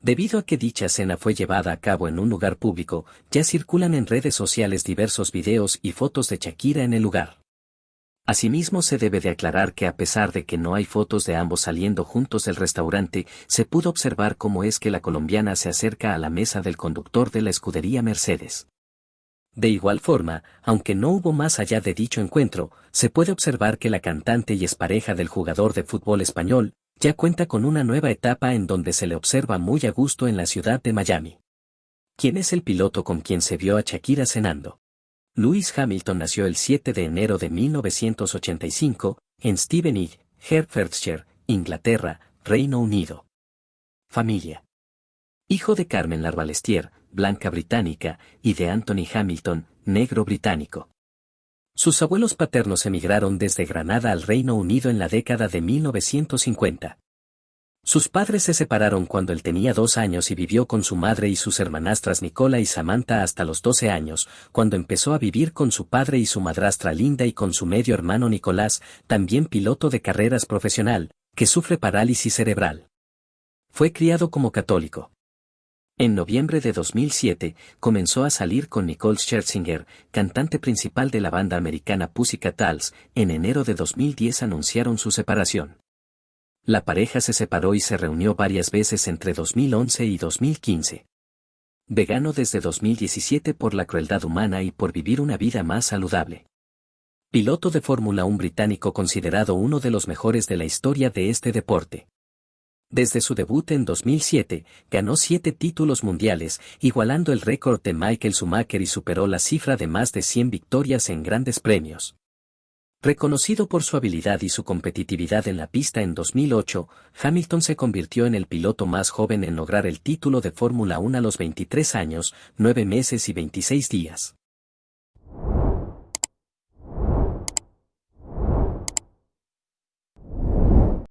Debido a que dicha cena fue llevada a cabo en un lugar público, ya circulan en redes sociales diversos videos y fotos de Shakira en el lugar. Asimismo se debe de aclarar que a pesar de que no hay fotos de ambos saliendo juntos del restaurante, se pudo observar cómo es que la colombiana se acerca a la mesa del conductor de la escudería Mercedes. De igual forma, aunque no hubo más allá de dicho encuentro, se puede observar que la cantante y expareja del jugador de fútbol español, ya cuenta con una nueva etapa en donde se le observa muy a gusto en la ciudad de Miami. ¿Quién es el piloto con quien se vio a Shakira cenando? Lewis Hamilton nació el 7 de enero de 1985, en Stevenage, Hertfordshire, Inglaterra, Reino Unido. Familia. Hijo de Carmen Larbalestier, blanca británica, y de Anthony Hamilton, negro británico. Sus abuelos paternos emigraron desde Granada al Reino Unido en la década de 1950. Sus padres se separaron cuando él tenía dos años y vivió con su madre y sus hermanastras Nicola y Samantha hasta los 12 años, cuando empezó a vivir con su padre y su madrastra Linda y con su medio hermano Nicolás, también piloto de carreras profesional, que sufre parálisis cerebral. Fue criado como católico. En noviembre de 2007, comenzó a salir con Nicole Scherzinger, cantante principal de la banda americana Pussycat Dolls. En enero de 2010 anunciaron su separación. La pareja se separó y se reunió varias veces entre 2011 y 2015. Vegano desde 2017 por la crueldad humana y por vivir una vida más saludable. Piloto de Fórmula 1 británico considerado uno de los mejores de la historia de este deporte. Desde su debut en 2007, ganó siete títulos mundiales, igualando el récord de Michael Schumacher y superó la cifra de más de 100 victorias en grandes premios. Reconocido por su habilidad y su competitividad en la pista en 2008, Hamilton se convirtió en el piloto más joven en lograr el título de Fórmula 1 a los 23 años, 9 meses y 26 días.